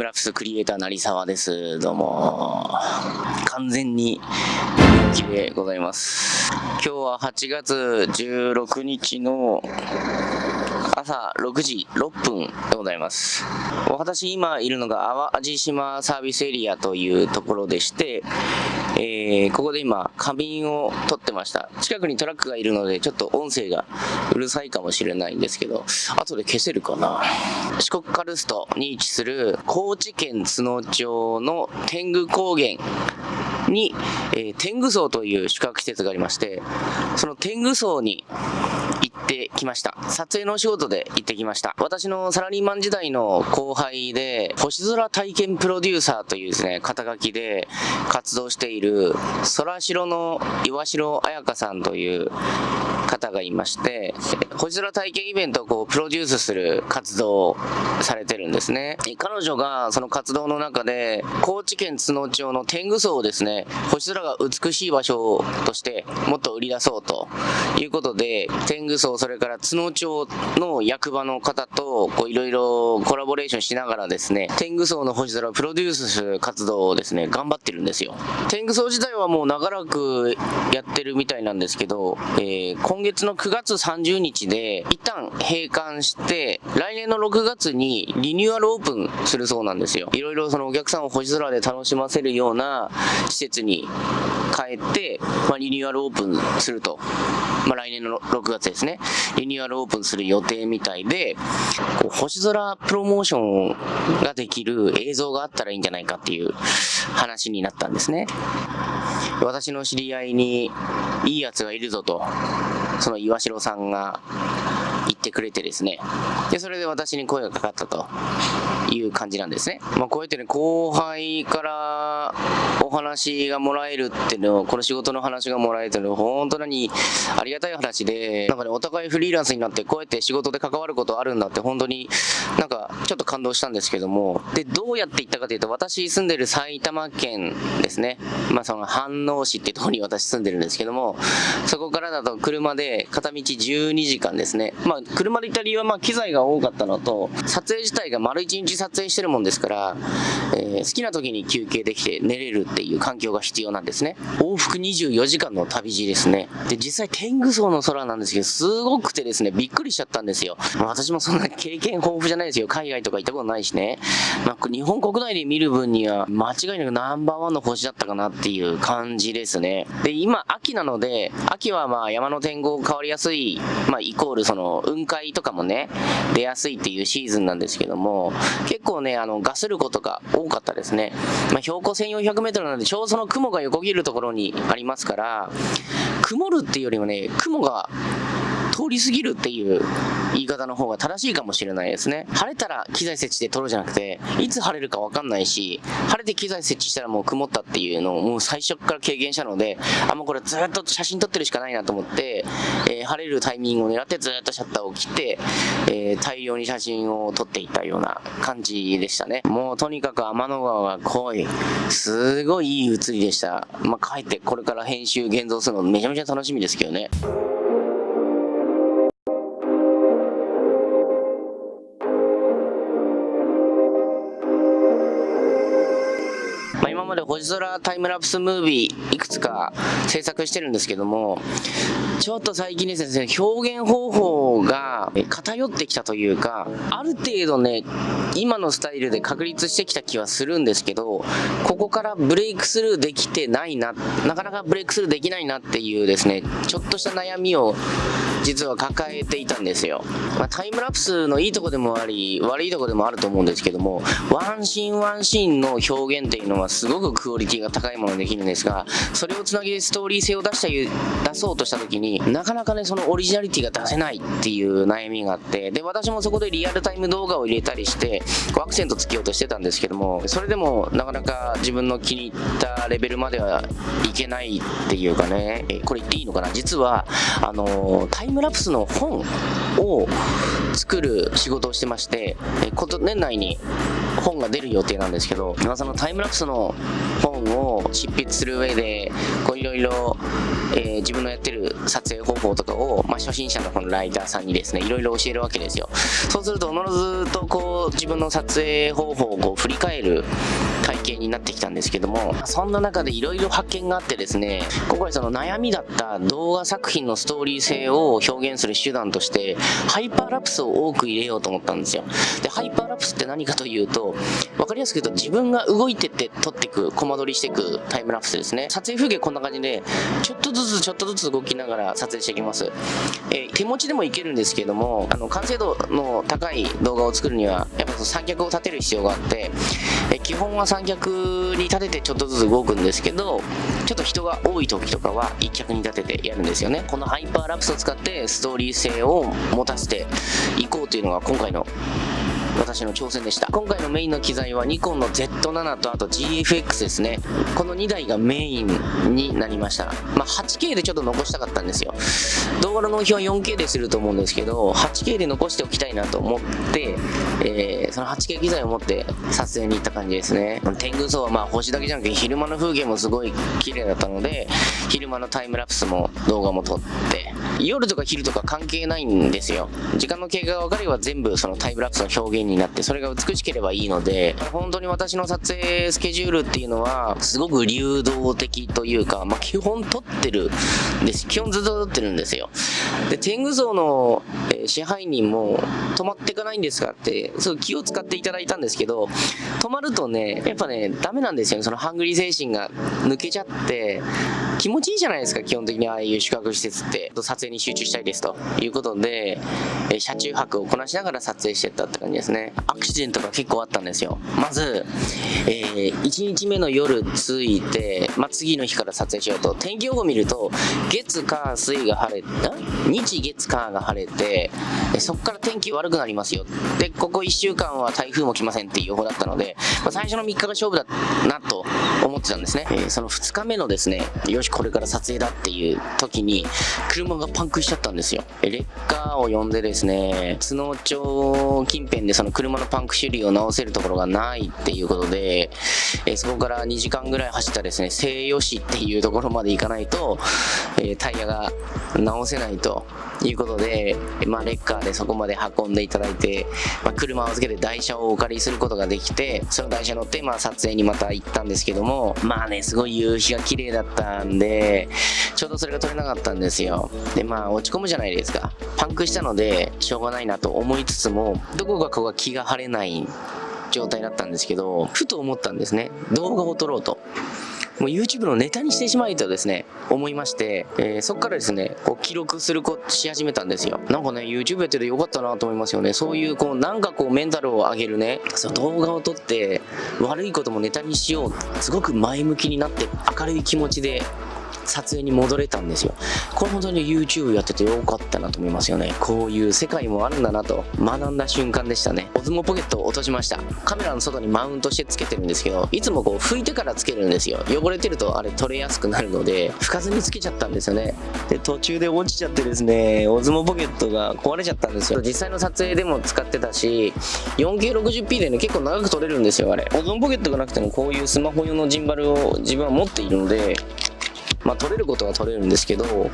ムラプスクリエイター成沢です。どうも。完全に人気でございます。今日は8月16日の朝6時6分でございます。私今いるのが淡路島サービスエリアというところでして、えーここで今花瓶を取ってました。近くにトラックがいるのでちょっと音声がうるさいかもしれないんですけど後で消せるかな？四国カルストに位置する高知県津野町の天狗高原に、えー天狗荘という宿泊施設がありましてその天狗荘にってきました。撮影のお仕事で行ってきました。私のサラリーマン時代の後輩で星空体験プロデューサーというですね肩書きで活動している空城の岩城彩香さんという方がいまして星空体験イベントをこうプロデュースする活動をされてるんですね。彼女がその活動の中で高知県津野町の天狗荘をですね星空が美しい場所としてもっと売り出そうということで天狗荘それから津野町の役場の方といろいろコラボレーションしながらですね天狗荘の星空をプロデュースする活動をですね頑張ってるんですよ。天狗荘自体はもう長らくやってるみたいなんですけど、えー今月の9月30日で一旦閉館して来年の6月にリニューアルオープンするそうなんですよ。いろいろそのお客さんを星空で楽しませるような施設に変えて、まあ、リニューアルオープンすると、まあ、来年の6月ですね。リニューアルオープンする予定みたいでこう星空プロモーションができる映像があったらいいんじゃないかっていう話になったんですね。私の知り合いにいいやつがいるぞと。その岩城さんが言ってくれてですね。でそれで私に声がかかったと。いう感じなんですね、まあ、こうやってね後輩からお話がもらえるっていうのをこの仕事の話がもらえるっていうのは本当にありがたい話でなんかねお互いフリーランスになってこうやって仕事で関わることあるんだって本当になんかちょっと感動したんですけどもでどうやって行ったかというと私住んでる埼玉県ですね。まあその飯能市ってとこに私住んでるんですけどもそこからだと車で片道12時間ですね。まあ車で行った理由はまあ機材が多かったのと撮影自体が丸1日撮影してるもんですから、えー好きな時に休憩できて寝れるっていう環境が必要なんですね。往復24時間の旅路ですね。で実際天狗荘の空なんですけどすごくてですねびっくりしちゃったんですよ。まあ私もそんな経験豊富じゃないですよ。海外とか行ったことないしね、まあ、日本国内で見る分には間違いなくナンバーワンの星だったかなっていう感じですね。で今秋なので秋はまあ山の天候変わりやすい、まあ、イコールその雲海とかもね出やすいっていうシーズンなんですけども結構ねあのガスることが多かったですね、まあ、標高 1400m なのでちょうどその雲が横切るところにありますから曇るっていうよりもね雲が通り過ぎるっていう言い方の方が正しいかもしれないですね。晴れたら機材設置で撮るじゃなくていつ晴れるか分かんないし晴れて機材設置したらもう曇ったっていうのをもう最初から経験したのであもうこれずっと写真撮ってるしかないなと思って、えー晴れるタイミングを狙ってずっとシャッターを切って、えー大量に写真を撮っていったような感じでしたね。もうとにかく天の川が濃い。すごいいい写りでした。まあ帰ってこれから編集現像するのめちゃめちゃ楽しみですけどね。星空タイムラプスムービーいくつか制作してるんですけどもちょっと最近ですね表現方法が偏ってきたというかある程度ね今のスタイルで確立してきた気はするんですけどここからブレイクスルーできてないななかなかブレイクスルーできないなっていうですねちょっとした悩みを実は抱えていたんですよ、まあ、タイムラプスのいいとこでもあり悪いとこでもあると思うんですけどもワンシーンワンシーンの表現っていうのはすごくクオリティが高いものできるんですが、それをつなげストーリー性を出した出そうとした時に、なかなかね、そのオリジナリティが出せないっていう悩みがあって、で、私もそこでリアルタイム動画を入れたりして、アクセントつけようとしてたんですけども、それでもなかなか自分の気に入ったレベルまではいけないっていうかね、これ言っていいのかな？実は、あのタイムラプスの本を作る仕事をしてまして、こと年内に本が出る予定なんですけど、まあ、そのタイムラプスの本を執筆する上で、こういろいろ、え、自分のやってる撮影方法とかを、まあ、初心者のこのライターさんにですね、いろいろ教えるわけですよ。そうすると、おのずとこう、自分の撮影方法をこう振り返る体になってきたんですけども、そんな中でいろいろ発見があってですね、今回その悩みだった動画作品のストーリー性を表現する手段として、ハイパーラプスを多く入れようと思ったんですよ。で、ハイパーラプスって何かというと、わかりやすく言うと自分が動いてって撮っていく、コマ撮りしていくタイムラプスですね。撮影風景こんな感じで、ちょっとずつちょっとずつ動きながら撮影していきます。えー、手持ちでもいけるんですけども、あの、完成度の高い動画を作るには、やっぱその三脚を立てる必要があって、えー、基本は三脚に立ててちょっとずつ動くんですけど、ちょっと人が多い時とかは一脚に立ててやるんですよね。このハイパーラプスを使ってストーリー性を持たせていこうというのが今回の私の挑戦でした。今回のメインの機材はニコンの Z7 とあと GFX ですね。この2台がメインになりました。まあ、8K でちょっと残したかったんですよ。動画の納品は 4K ですると思うんですけど、8K で残しておきたいなと思って、えー、その 8K 機材を持って撮影に行った感じですね。天狗層はまあ星だけじゃなくて昼間の風景もすごい綺麗だったので、昼間のタイムラプスも動画も撮って、夜とか昼とか関係ないんですよ。時間の経過が分かれば全部そのタイムラプスの表現にになって、それが美しければいいので、本当に私の撮影スケジュールっていうのは、すごく流動的というか、まあ、基本撮ってるんです。基本ずっと撮ってるんですよ。で、天狗像の、え、支配人も止まっていかないんですかって、すごい気を使っていただいたんですけど、止まるとね、やっぱね、ダメなんですよね。そのハングリー精神が抜けちゃって、気持ちいいじゃないですか、基本的にああいう宿泊施設って。撮影に集中したいですということで、え車中泊をこなしながら撮影してったって感じですね。アクシデントが結構あったんですよ。まず、えー、1日目の夜着いて、まあ、次の日から撮影しようと。天気予報見ると、月、火、水が晴れ、日、月、火が晴れて、そこから天気悪くなりますよ。で、ここ1週間は台風も来ませんっていう予報だったので、まあ、最初の3日が勝負だなと思ってたんですね。えー、その2日目のですね、よし、これから撮影だっていう時に、車がパンクしちゃったんですよ。レッカーを呼んでですね、津野町近辺でその車のパンク修理を直せるところがないっていうことで、え、そこから2時間ぐらい走ったですね、西予市っていうところまで行かないと、え、タイヤが直せないということで、まあ、レッカーでそこまで運んでいただいて、まあ、車を預けて台車をお借りすることができて、その台車乗って、まあ、撮影にまた行ったんですけども、まあね、すごい夕日が綺麗だったんで、でちょうどそれが撮れなかったんですよ。で、まあ、落ち込むじゃないですか。パンクしたので、しょうがないなと思いつつも、どこかここが気が晴れない状態だったんですけど、ふと思ったんですね。動画を撮ろうと。もう YouTube のネタにしてしまいとですね、思いまして、えー、そこからですね、こう記録するこし始めたんですよ。なんかね、YouTube やっててよかったなと思いますよね。そういう、こう、なんかこう、メンタルを上げるね、その動画を撮って、悪いこともネタにしよう。すごく前向きになって、明るい気持ちで撮影に戻れたんですよ。これ本当に YouTube やっててよかったなと思いますよね。こういう世界もあるんだなと学んだ瞬間でしたね。オズモポケットを落としました。カメラの外にマウントしてつけてるんですけど、いつもこう拭いてからつけるんですよ。汚れてるとあれ取れやすくなるので、拭かずにつけちゃったんですよね。で、途中で落ちちゃってですね、オズモポケットが壊れちゃったんですよ。実際の撮影でも使ってたし、4K60p でね、結構長く撮れるんですよ、あれ。オズモポケットがなくてもこういうスマホ用のジンバルを自分は持っているので、まあ、取れることは取れるんですけど、やっ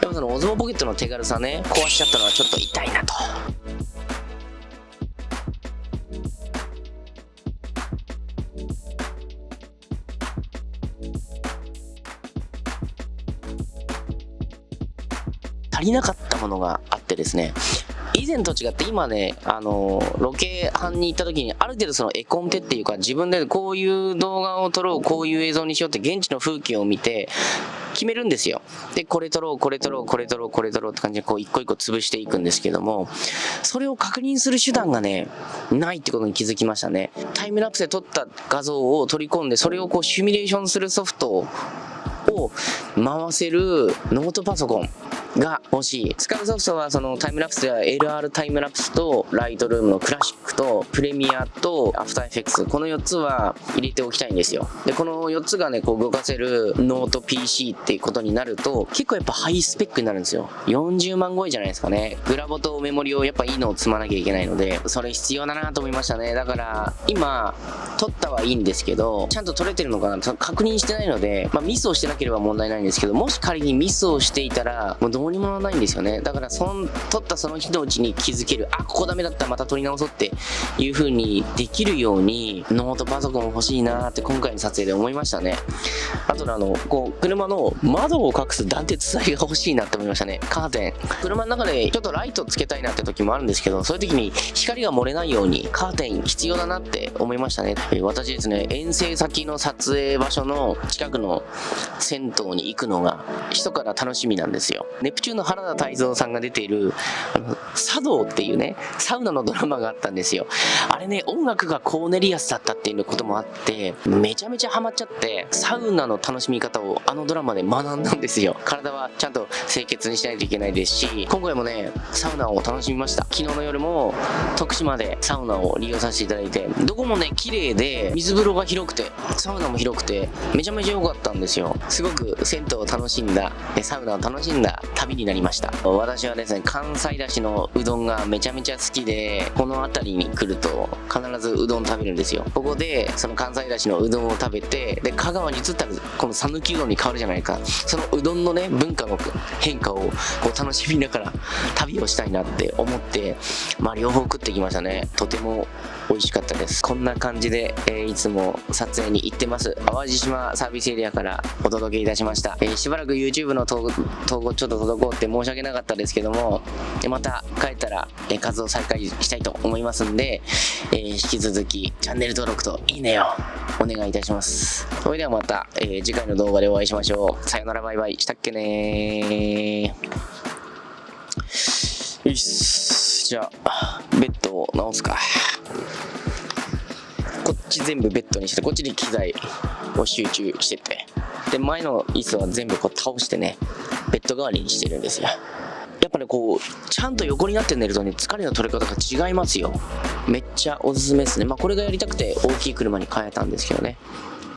ぱそのオズモポケットの手軽さね、壊しちゃったのはちょっと痛いなと。足りなかったものがあってですね、以前と違って今ね、あの、ロケ班に行った時に、ある程度その絵コンテっていうか、自分でこういう動画を撮ろう、こういう映像にしようって現地の風景を見て、決めるんですよ。で、これ取ろう、これ取ろう、これ取ろう、これ取ろうって感じで、こう、一個一個潰していくんですけども、それを確認する手段がね、ないってことに気づきましたね。タイムラプスで撮った画像を取り込んで、それをこう、シミュレーションするソフトを回せるノートパソコンが欲しい。使うソフトはそのタイムラプスでは LR タイムラプスとライトルームのクラシックとプレミアとアフターエフェクツこの4つは入れておきたいんですよ。で、この4つがね、こう動かせるノート PC っていうことになると結構やっぱハイスペックになるんですよ。40万超えじゃないですかね。グラボとメモリをやっぱいいのを積まなきゃいけないので、それ必要だなと思いましたね。だから今、撮ったはいいんですけど、ちゃんと撮れてるのかな確認してないので、まあ、ミスをしてなければ問題ないんですけど、もし仮にミスをしていたら、もうどうにもならないんですよね。だから、その、撮ったその日のうちに気づける、あ、ここダメだった、また撮り直そうっていう風にできるように、ノートパソコン欲しいなって今回の撮影で思いましたね。あとあの、こう、車の窓を隠す断鉄材が欲しいなって思いましたね。カーテン。車の中でちょっとライトつけたいなって時もあるんですけど、そういう時に光が漏れないようにカーテン必要だなって思いましたね。私ですね、遠征先の撮影場所の近くの銭湯に行くのが、密かな楽しみなんですよ。ネプチューンの原田泰造さんが出ている、あの、茶道っていうね、サウナのドラマがあったんですよ。あれね、音楽がコーネリアスだったっていうこともあって、めちゃめちゃハマっちゃって、サウナの楽しみ方をあのドラマで学んだんですよ。体はちゃんと清潔にしないといけないですし、今回もね、サウナを楽しみました。昨日の夜も徳島でサウナを利用させていただいて、どこもね、綺麗で、水風呂が広くて、サウナも広くて、めちゃめちゃ良かったんですよ。すごく銭湯を楽しんだ、サウナを楽しんだ旅になりました。私はですね、関西だしのうどんがめちゃめちゃ好きで、この辺りに来ると必ずうどん食べるんですよ。ここで、その関西だしのうどんを食べて、で、香川に移ったら、この讃岐うどんに変わるじゃないか。そのうどんのね、文化の変化をこう楽しみながら旅をしたいなって思って、まあ両方食ってきましたね。とても美味しかったです。こんな感じで、えー、いつも撮影に行ってます。淡路島サービスエリアからお届けいたしました。えー、しばらく YouTube の投稿ちょっと届こうって申し訳なかったですけども、また帰ったら、えー、活動再開したいと思いますんで、え引き続きチャンネル登録といいねをお願いいたします。それではまた、え次回の動画でお会いしましょう。さよならバイバイ。したっけねよし。じゃあ、ベッドを直すか。こっち全部ベッドにしてこっちに機材を集中しててで前の椅子は全部こう倒してねベッド代わりにしてるんですよ。やっぱねこうちゃんと横になって寝るとね疲れの取れ方が違いますよ。めっちゃおすすめですね。まあこれがやりたくて大きい車に変えたんですけどね。